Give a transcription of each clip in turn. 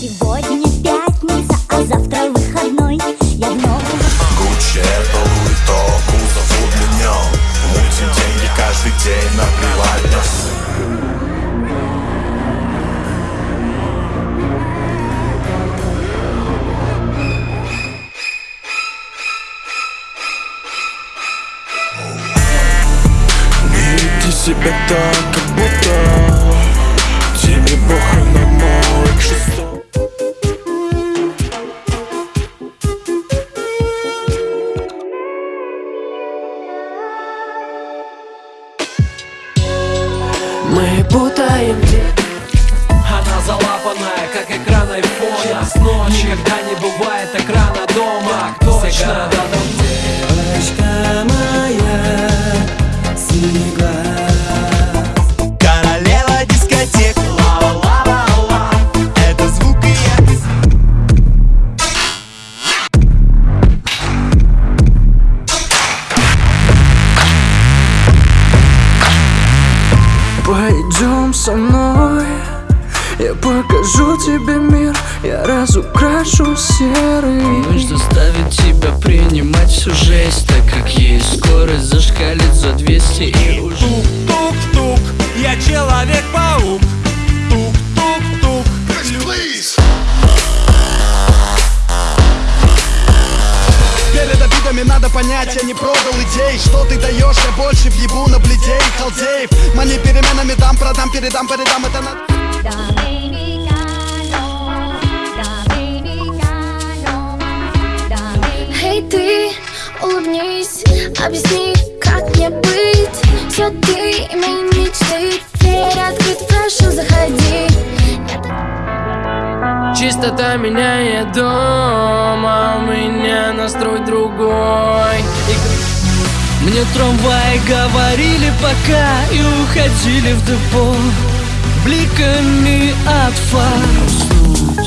Сегодня пятница, а завтра выходной. Я в новом Гуччи, Луи Току зовут меня Мутим деньги каждый день, на веди себя так, как будто Тебе похуй Мы путаем Она залапанная, как экран айфона. Час ночи, никогда не бывает экрана дома. Так точно Пойдем со мной. Я покажу тебе мир. Я разукрашу серый Нужно заставить тебя принимать всю жесть Так как есть скорость зашкалит за 200 и уже. Тук-тук-тук, я человек-паук понять, я не продал идей. Что ты даешь, я больше въебу на бледей Халдеев, мани переменами дам, продам, передам, передам Это Dominicano. Эй, ты, улыбнись, объясни, как мне быть. Все ты и мои мечты Дверь открыта, прошу, заходи. Чистота меняет дом, а у меня настрой другой Мне трамваи говорили пока и уходили в депо. Бликами от фар уснуть.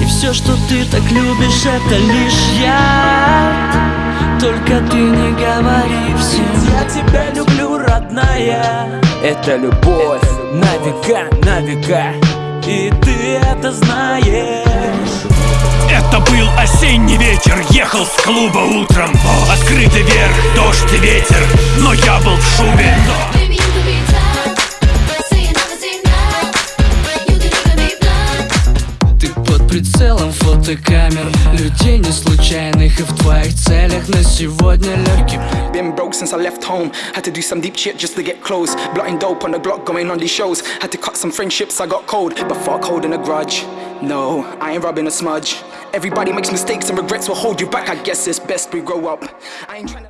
И все, что ты так любишь, это лишь я. Только ты не говори всем Я тебя люблю, родная. Это любовь. На века, на века И ты это знаешь. Это ехал с клуба утром Открытый вверх, дождь и ветер, но я был в blunt Ты под прицелом фотокамер Людей не случайных и в твоих целях На сегодня легкий Been broke since I left home Had to do some deep shit just to get close Blotting dope on the block going on these shows Had to cut some friendships, I got cold But fuck holding a grudge No, I ain't rubbing a smudge. Everybody makes mistakes and regrets will hold you back. I guess it's best we grow up. I ain't tryna